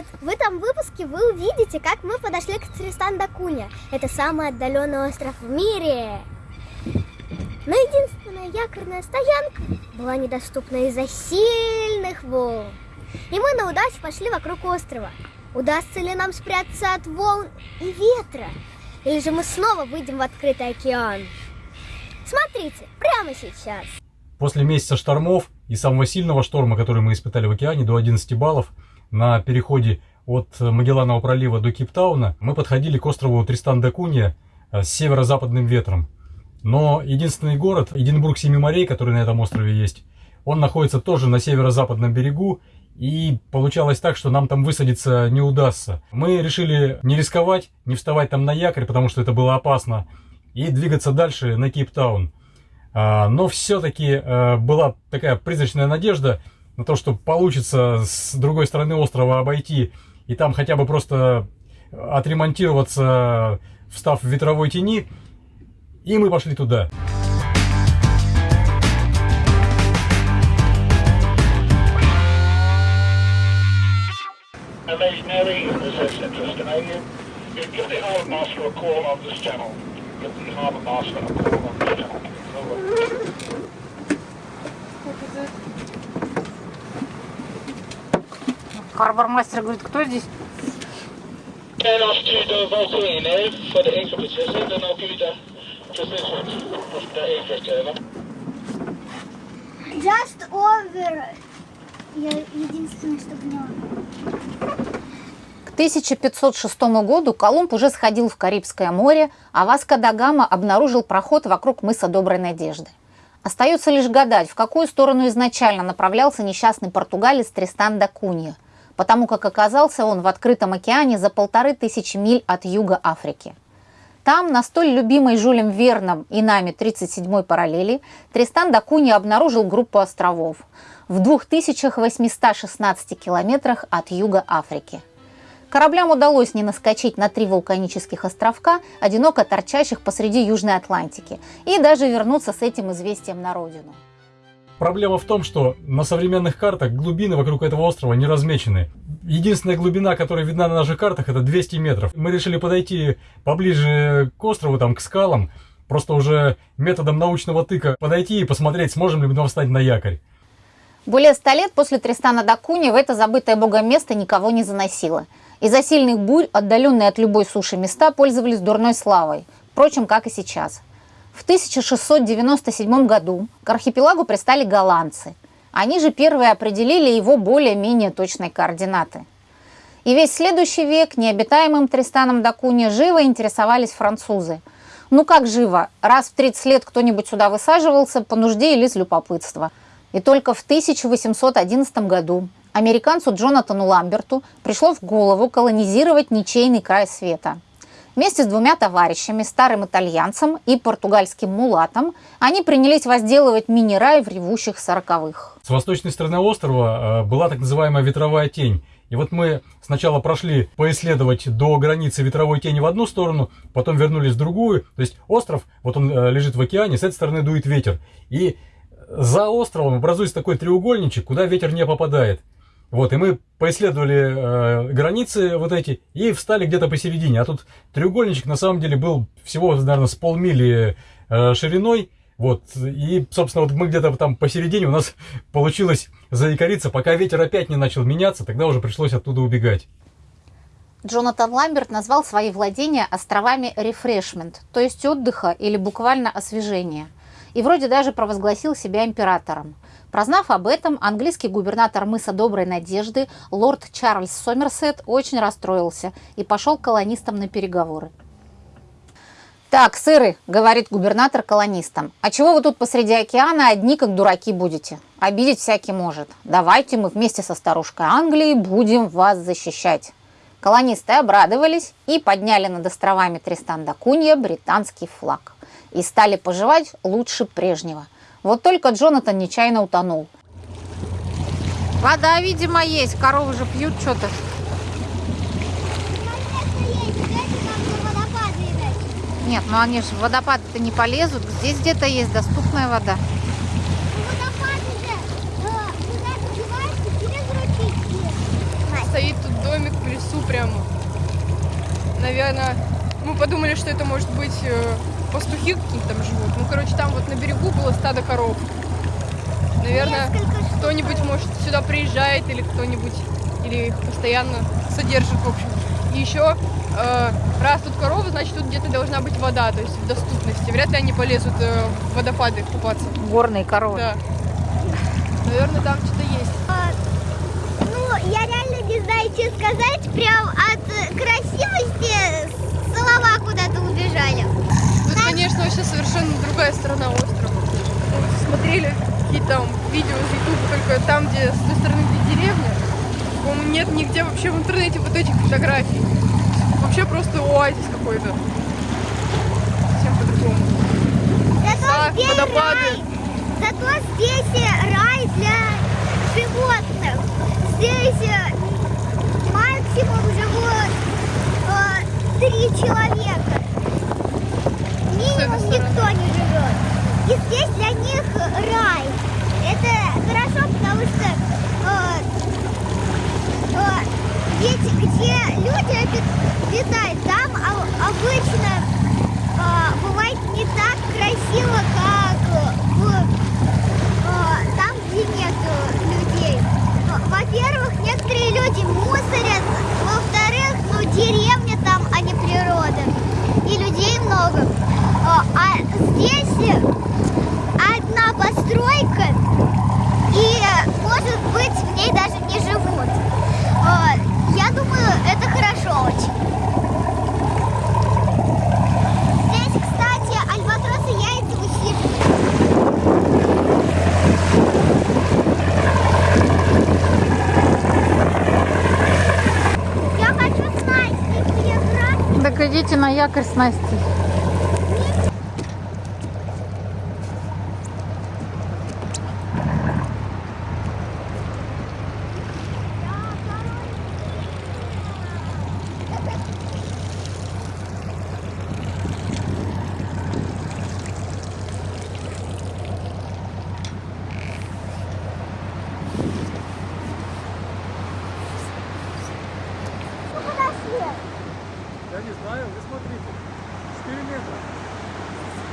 привет! В этом выпуске вы увидите, как мы подошли к Тристан да Кунья. Это самый отдаленный остров в мире. Но единственная якорная стоянка была недоступна из-за сильных волн. И мы на удачу пошли вокруг острова. Удастся ли нам спрятаться от волн и ветра? Или же мы снова выйдем в открытый океан? Смотрите, прямо сейчас. После месяца штормов и самого сильного шторма, который мы испытали в океане, до 11 баллов, на переходе от Магелланового пролива до Кейптауна, мы подходили к острову Тристан-да-Кунья э, с северо-западным ветром. Но единственный город, Эдинбург Семи морей, который на этом острове есть, он находится тоже на северо-западном берегу, и получалось так, что нам там высадиться не удастся. Мы решили не рисковать, не вставать там на якорь, потому что это было опасно, и двигаться дальше на Кейптаун. А, но все-таки э, была такая призрачная надежда на то, что получится с другой стороны острова обойти и там хотя бы просто отремонтироваться, встав в ветровой тени. И мы пошли туда. Imaginary is this Харбор-мастер говорит, кто здесь? Just over. Я единственное, что поняла. К 1506 году Колумб уже сходил в Карибское море, а Васко да Гама обнаружил проход вокруг мыса Доброй Надежды. Остается лишь гадать, в какую сторону изначально направлялся несчастный португалец Тристан да Кунья – потому как оказался он в открытом океане за полторы тысячи миль от юга Африки. Там, на столь любимой Жюлем Верном и нами 37-й параллели, Тристан да Кунья обнаружил группу островов в 2816 километрах от юга Африки. Кораблям удалось не наскочить на три вулканических островка, одиноко торчащих посреди Южной Атлантики, и даже вернуться с этим известием на родину. Проблема в том, что на современных картах глубины вокруг этого острова не размечены. Единственная глубина, которая видна на наших картах, это 200 метров. Мы решили подойти поближе к острову, там, к скалам, просто уже методом научного тыка подойти и посмотреть, сможем ли мы встать на якорь. Более ста лет после Тристана Дакуни в это забытое богом место никого не заносило. Из-за сильных бурь, отдаленные от любой суши места, пользовались дурной славой. Впрочем, как и сейчас. В 1697 году к архипелагу пристали голландцы. Они же первые определили его более-менее точные координаты. И весь следующий век необитаемым Тристаном да Куни живо интересовались французы. Ну как живо? Раз в 30 лет кто-нибудь сюда высаживался по нужде или из любопытства. И только в 1811 году американцу Джонатану Ламберту пришло в голову колонизировать ничейный край света – Вместе с двумя товарищами, старым итальянцем и португальским мулатом, они принялись возделывать мини-рай в ревущих сороковых. С восточной стороны острова э, была так называемая ветровая тень. И вот мы сначала прошли поисследовать до границы ветровой тени в одну сторону, потом вернулись в другую. То есть остров, вот он э, лежит в океане, с этой стороны дует ветер. И за островом образуется такой треугольничек, куда ветер не попадает. Вот, и мы поисследовали э, границы вот эти и встали где-то посередине. А тут треугольничек на самом деле был всего, наверное, с полмили э, шириной. Вот, и, собственно, вот мы где-то там посередине у нас получилось заикариться, пока ветер опять не начал меняться, тогда уже пришлось оттуда убегать. Джонатан Ламберт назвал свои владения островами «рефрешмент», то есть отдыха или буквально освежения. И вроде даже провозгласил себя императором. Прознав об этом, английский губернатор мыса Доброй Надежды, лорд Чарльз Сомерсет, очень расстроился и пошел к колонистам на переговоры. «Так, сыры», — говорит губернатор колонистам, «а чего вы тут посреди океана одни как дураки будете? Обидеть всякий может. Давайте мы вместе со старушкой Англии будем вас защищать». Колонисты обрадовались и подняли над островами Тристан да Кунья британский флаг. И стали поживать лучше прежнего – вот только Джонатан нечаянно утонул. Вода, видимо, есть. Коровы же пьют что-то. Нет, ну они же в водопад-то не полезут. Здесь где-то есть доступная вода. стоит тут домик в лесу прямо. Наверное, мы подумали, что это может быть э, пастухи какие-то там живут. Ну, короче, там вот на берегу было стадо коров. Наверное, кто-нибудь, может, сюда приезжает или кто-нибудь, или их постоянно содержит, в общем. И еще, э, раз тут коровы, значит, тут где-то должна быть вода, то есть в доступности. Вряд ли они полезут э, в водопады купаться. Горные коровы. Да. Наверное, там что-то есть. А, Ну, я реально не знаю, что сказать. Прям от красивости слова куда-то убежали. Конечно, вообще совершенно другая сторона острова. Мы смотрели какие-то там видео из Ютуба, только там, где с той стороны, где деревня. По-моему, нет нигде вообще в интернете вот этих фотографий. Вообще просто оазис какой-то. Совсем по-другому. Зато здесь водопады. рай. Зато здесь рай для животных. Здесь э, максимум живут э, три человека. Минимум стороны. никто не живет. И здесь для них рай. Это хорошо, потому что э, э, ведь где люди обит- обитают, там обычно э, бывает не так красиво, как в, э, там, где нет людей. Во-первых, некоторые люди мусорят, во-вторых, ну деревня там, а не природа. И людей много. Э, А здесь одна постройка, и, э, может быть, в ней даже не живут. Э, Я думаю, это хорошо очень. Здесь, кстати, альбатросы яйца высиживают. Я хочу знать, какие на якорь с Настей. Ну, подошли. Я не знаю, вы смотрите. 4 метра.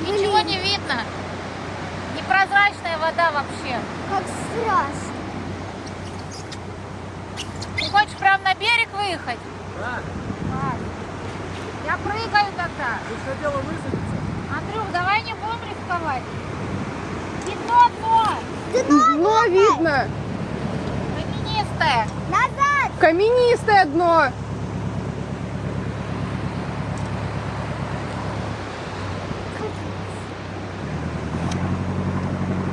Ничего не видно. Непрозрачная вода вообще. Как страшно. Ты хочешь прям на берег выехать? Да, Я прыгаю тогда. вы что дело высадиться? Андрюх, давай не будем рисковать. Видно дно. Дно Дно видно! Каменистое. назад. Каменистое дно!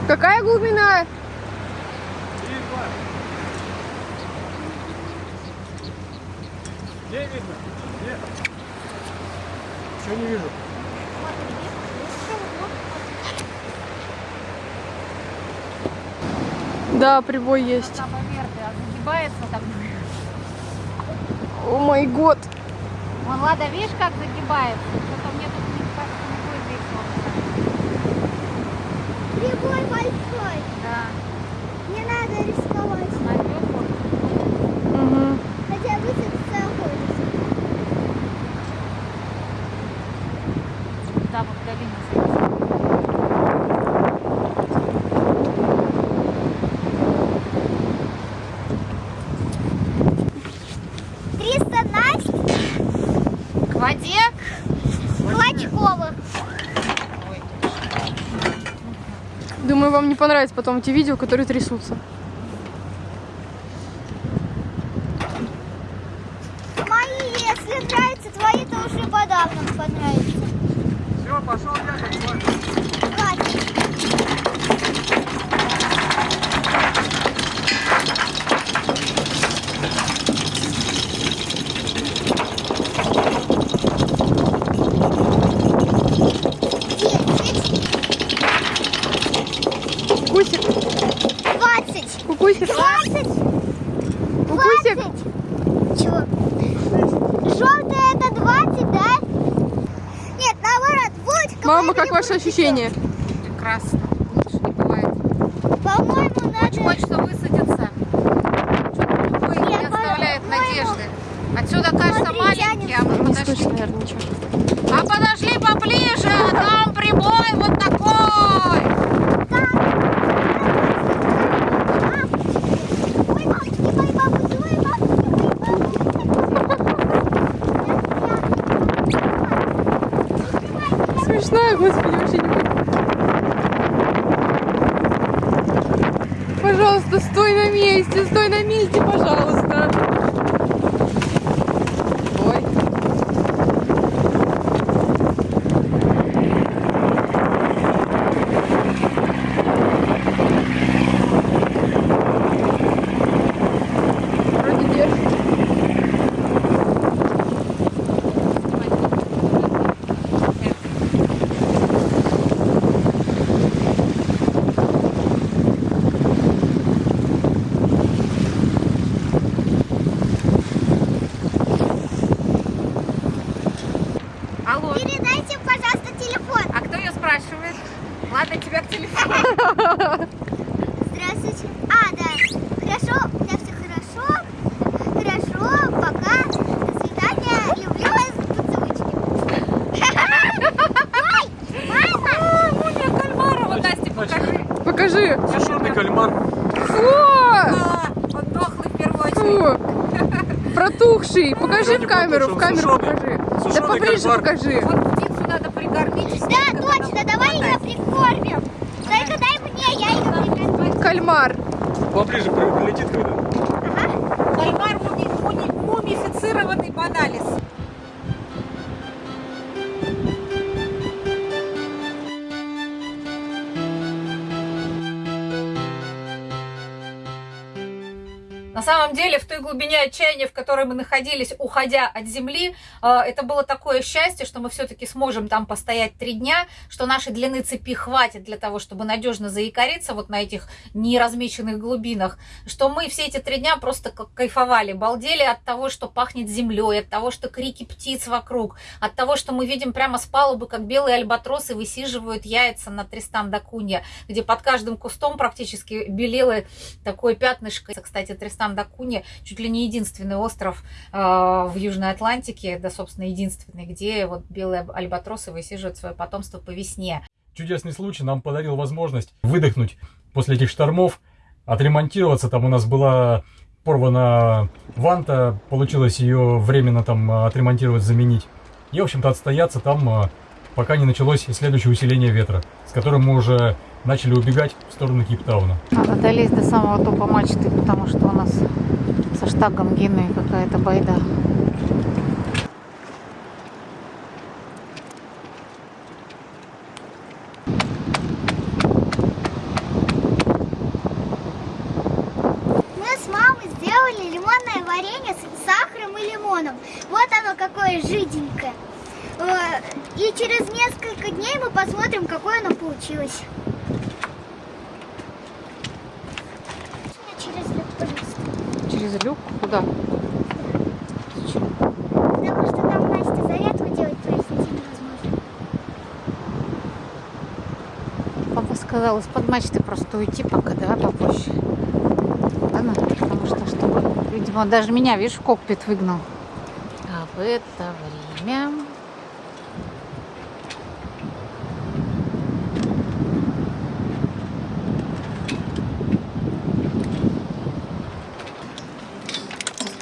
Какая глубина? И два. Где видно? Где? Ничего не вижу. Да, прибой есть. О май год. Вон, Лада, видишь, как загибается? Что-то мне тут не кажется, не будет Прибой большой. Да, Не надо рисковать. Угу. Хотя высадиться охотиться. Да, вот долина. Триста Настя К воде. Клочковых. Думаю, вам не понравится потом эти видео, которые трясутся. Мои, если нравятся, твои, то уже подавно понравится. Все, пошел я, Хватит. Десять, Кукусик, двадцать, кукусик. двадцать, Кукусик. двадцать. Чего? Желтое это двадцать, да? Нет, наоборот, вот. Мама, как ваши ощущения? Прекрасно. Лучше не бывает. По-моему, Очень надо... хочется высадиться. Что-то тупой не Нет, оставляет надо Отсюда кажется Смотри, маленький, а мы Не подошли. слышно, наверное, ничего. А подошли поближе, а там прибой вот такой. Ой, бабушки, мои бабушки, ой, бабушки, мои бабушки. Смешная, господи, вообще не Пожалуйста, стой на месте, стой на месте, пожалуйста. Ой. Вроде держит. Алло, Передайте, пожалуйста, телефон. а кто ее спрашивает? Ладно, тебя к телефону. Здравствуйте. А, да. Хорошо, у меня все хорошо. Хорошо, пока. До свидания. Люблю вас. Поцелуйчики. Ой, мама! Муня Кальмарова, Настя, покажи. Покажи. Сушеный кальмар. Фу! А, он дохлый в первую очередь. Фу! Протухший. Покажи в камеру, в камеру Сушеный. покажи. Да поближе покажи. Вот птицу надо прикормить. Да, точно, давай ее прикормим. Только дай мне, я ее прикормлю. Кальмар. Поближе при- прилетит когда. Кальмар мумифицированный баналис. На самом деле, в той глубине отчаяния, в которой мы находились, уходя от земли, э, это было такое счастье, что мы все-таки сможем там постоять три дня, что нашей длины цепи хватит для того, чтобы надежно заикариться вот на этих неразмеченных глубинах, что мы все эти три дня просто кайфовали, балдели от того, что пахнет землей, от того, что крики птиц вокруг, от того, что мы видим прямо с палубы, как белые альбатросы высиживают яйца на Тристан да Кунья, где под каждым кустом практически белело такое пятнышко. Кстати, Тристан да Кунья чуть ли не единственный остров э, в Южной Атлантике, да, собственно, единственный, где вот белые альбатросы высиживают свое потомство по весне. Чудесный случай нам подарил возможность выдохнуть после этих штормов, отремонтироваться. Там у нас была порвана ванта, получилось ее временно там э, отремонтировать, заменить. И, в общем-то, отстояться там, э, пока не началось следующее усиление ветра, с которым мы уже начали убегать в сторону Кейптауна. Надо долезть до самого топа мачты, потому что у нас со штагом Гены какая-то байда. Мы с мамой сделали лимонное варенье с сахаром и лимоном. Вот оно какое жиденькое. Э, И через несколько дней мы посмотрим, какое оно получилось. Через люк полез. Через люк? Куда? Потому что там Настя зарядку делать произнести невозможно. Папа сказал из-под мачты просто уйти пока, давай попозже. Ладно? Потому что, чтобы, видимо, даже меня, видишь, в кокпит выгнал. А в это время...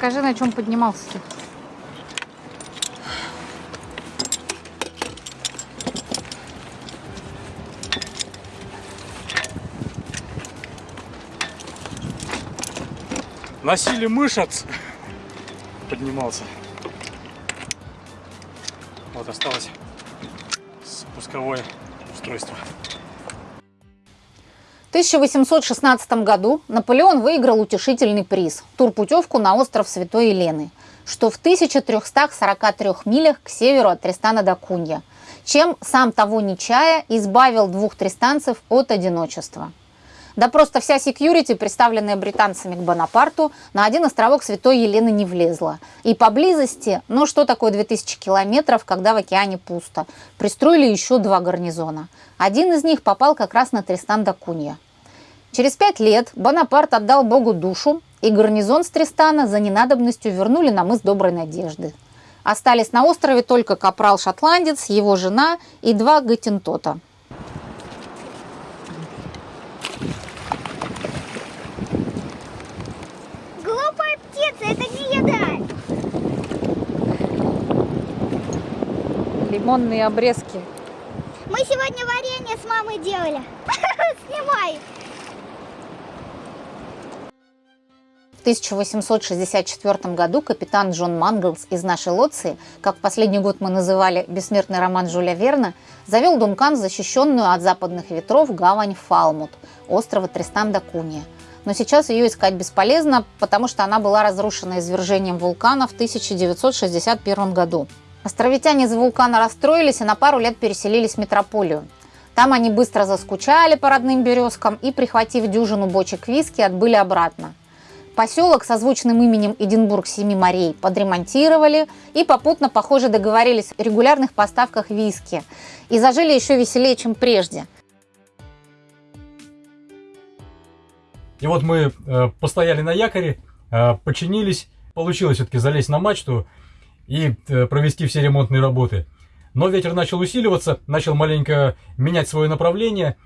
Скажи, на чем поднимался ты? Носили мышц. Поднимался. Вот осталось спусковое устройство. В 1816 году Наполеон выиграл утешительный приз – турпутевку на остров Святой Елены, что в 1343 милях к северу от Тристана до Кунья, чем, сам того не чая, избавил двух тристанцев от одиночества. Да просто вся секьюрити, представленная британцами к Бонапарту, на один островок Святой Елены не влезла. И поблизости, ну что такое 2000 километров, когда в океане пусто, пристроили еще два гарнизона. Один из них попал как раз на Тристан да Кунья. Через пять лет Бонапарт отдал Богу душу и гарнизон с Тристана за ненадобностью вернули на мыс Доброй Надежды. Остались на острове только капрал-шотландец, его жена и два гатентота. Глупая птица, это не еда. Лимонные обрезки. Мы сегодня варенье с мамой делали. Снимай. 1864 году капитан Джон Манглс из нашей Лоции, как в последний год мы называли бессмертный роман Жюля Верна, завел Дункан в защищенную от западных ветров гавань Фалмут, острова Тристан-да-Куния. Но сейчас ее искать бесполезно, потому что она была разрушена извержением вулкана в 1961 году. Островитяне из вулкана расстроились и на пару лет переселились в метрополию. Там они быстро заскучали по родным березкам и, прихватив дюжину бочек виски, отбыли обратно. Поселок со звучным именем Эдинбург Семи морей подремонтировали и попутно, похоже, договорились о регулярных поставках виски. И зажили еще веселее, чем прежде. И вот мы э, постояли на якоре, э, починились, получилось все-таки залезть на мачту и э, провести все ремонтные работы. Но ветер начал усиливаться, начал маленько менять свое направление,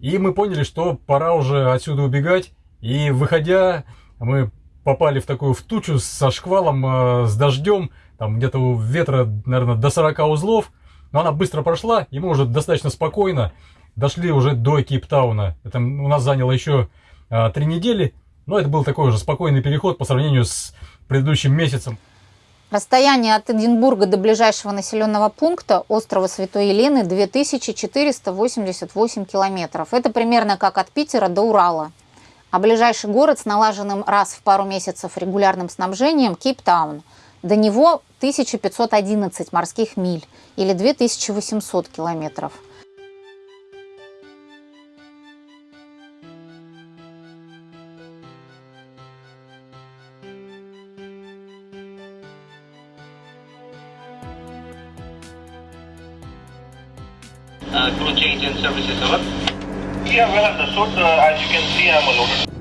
и мы поняли, что пора уже отсюда убегать. И выходя, мы попали в такую в тучу со шквалом, э, с дождем, там где-то у ветра, наверное, до 40 узлов. Но она быстро прошла, и мы уже достаточно спокойно дошли уже до Кейптауна. Это у нас заняло еще э, три недели, но это был такой уже спокойный переход по сравнению с предыдущим месяцем. Расстояние от Эдинбурга до ближайшего населенного пункта острова Святой Елены 2488 километров. Это примерно как от Питера до Урала. А ближайший город с налаженным раз в пару месяцев регулярным снабжением – Кейптаун. До него 1511 морских миль или 2800 километров. Uh, crew change in services, over. Yeah, well understood. Uh, as you can see, I'm unloaded.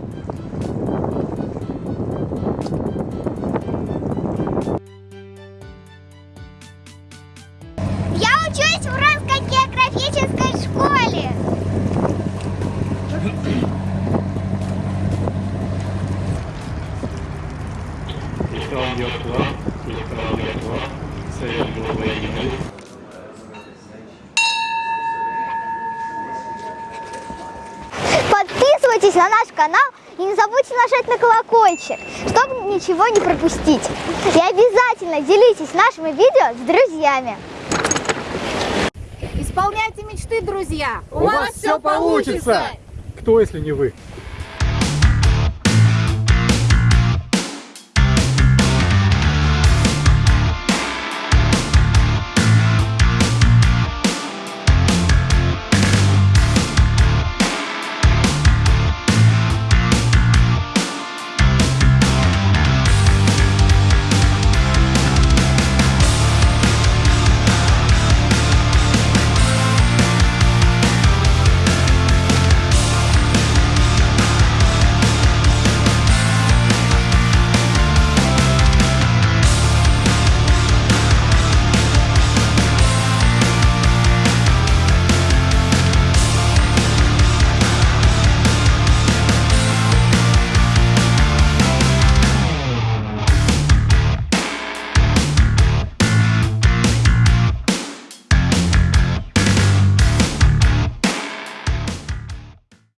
Нажать на колокольчик, чтобы ничего не пропустить. И обязательно делитесь нашими видео с друзьями. Исполняйте мечты, друзья! У вас всё получится! Кто, если не вы?